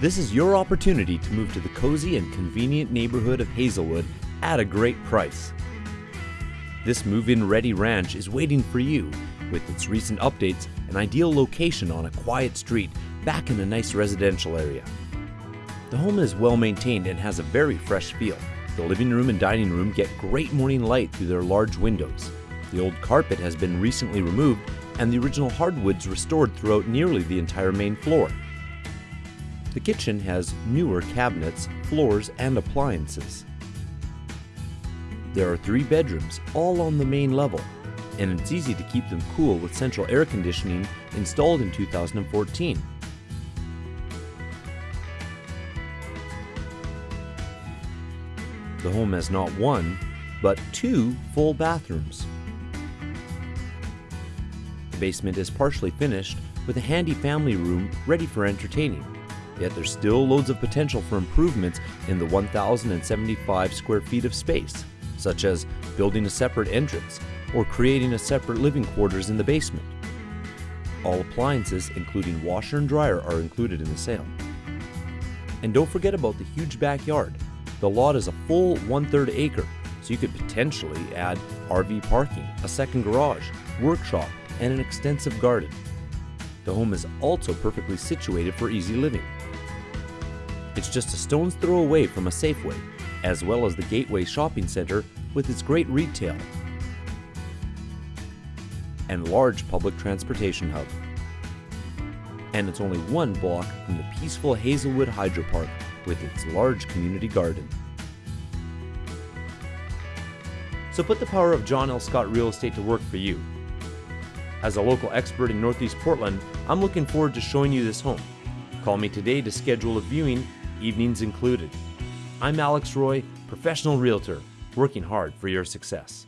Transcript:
This is your opportunity to move to the cozy and convenient neighborhood of Hazelwood at a great price. This move-in ready ranch is waiting for you with its recent updates, an ideal location on a quiet street back in a nice residential area. The home is well maintained and has a very fresh feel. The living room and dining room get great morning light through their large windows. The old carpet has been recently removed and the original hardwoods restored throughout nearly the entire main floor. The kitchen has newer cabinets, floors, and appliances. There are three bedrooms, all on the main level, and it's easy to keep them cool with central air conditioning installed in 2014. The home has not one, but two full bathrooms. The basement is partially finished with a handy family room ready for entertaining. Yet there's still loads of potential for improvements in the 1,075 square feet of space, such as building a separate entrance or creating a separate living quarters in the basement. All appliances, including washer and dryer, are included in the sale. And don't forget about the huge backyard. The lot is a full one-third acre, so you could potentially add RV parking, a second garage, workshop, and an extensive garden. The home is also perfectly situated for easy living. It's just a stone's throw away from a Safeway, as well as the Gateway Shopping Center with its great retail and large public transportation hub. And it's only one block from the peaceful Hazelwood Hydro Park with its large community garden. So put the power of John L. Scott Real Estate to work for you. As a local expert in Northeast Portland, I'm looking forward to showing you this home. Call me today to schedule a viewing, evenings included. I'm Alex Roy, professional realtor, working hard for your success.